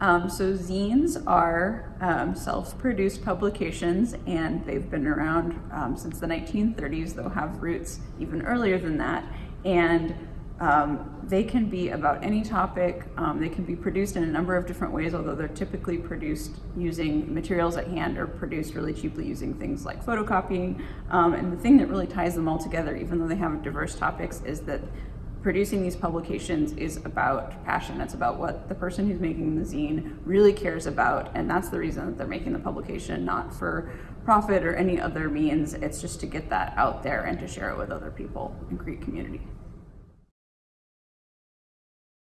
Um, so zines are um, self-produced publications and they've been around um, since the 1930s. They'll have roots even earlier than that. And um, they can be about any topic. Um, they can be produced in a number of different ways, although they're typically produced using materials at hand or produced really cheaply using things like photocopying. Um, and the thing that really ties them all together, even though they have diverse topics, is that producing these publications is about passion. It's about what the person who's making the zine really cares about. And that's the reason that they're making the publication, not for profit or any other means. It's just to get that out there and to share it with other people and create community.